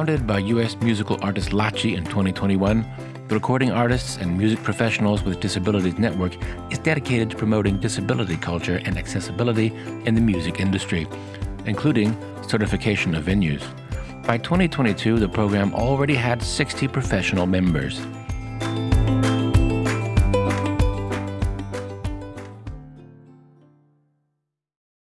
Founded by U.S. musical artist Lachi in 2021, the Recording Artists and Music Professionals with Disabilities Network is dedicated to promoting disability culture and accessibility in the music industry, including certification of venues. By 2022, the program already had 60 professional members.